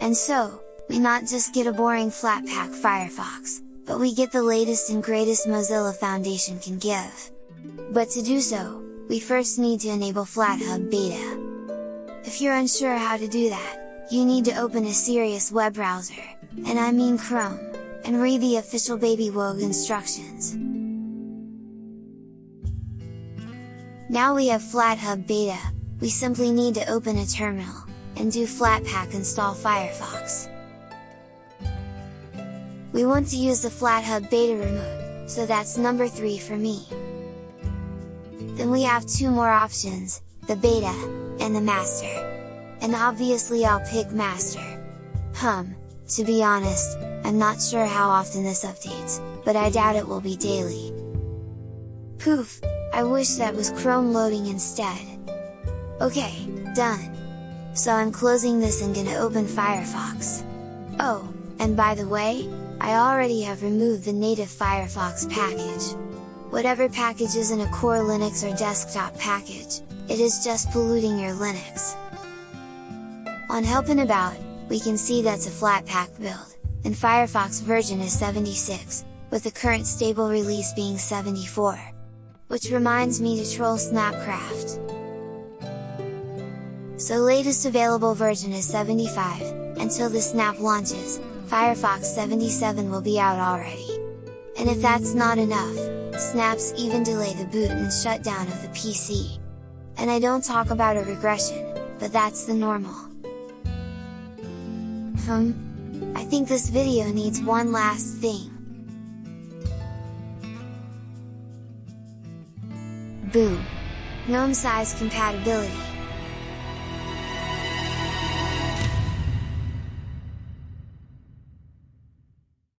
And so, we not just get a boring Flatpak Firefox, but we get the latest and greatest Mozilla Foundation can give. But to do so, we first need to enable FlatHub Beta. If you're unsure how to do that, you need to open a serious web browser, and I mean Chrome, and read the official Baby BabyWog instructions. Now we have FlatHub Beta, we simply need to open a terminal, and do Flatpak install Firefox. We want to use the FlatHub Beta remote, so that's number 3 for me. Then we have two more options, the Beta, and the Master. And obviously I'll pick Master. Hum, to be honest, I'm not sure how often this updates, but I doubt it will be daily. Poof, I wish that was Chrome loading instead. Okay, done! So I'm closing this and gonna open Firefox. Oh, and by the way, I already have removed the native Firefox package. Whatever package is in a core Linux or desktop package, it is just polluting your Linux. On Helping About, we can see that's a Flatpak build, and Firefox version is 76, with the current stable release being 74. Which reminds me to troll Snapcraft. So latest available version is 75, until the Snap launches, Firefox 77 will be out already. And if that's not enough, Snaps even delay the boot and shutdown of the PC. And I don't talk about a regression, but that's the normal. Hmm, I think this video needs one last thing. Boom! GNOME size compatibility.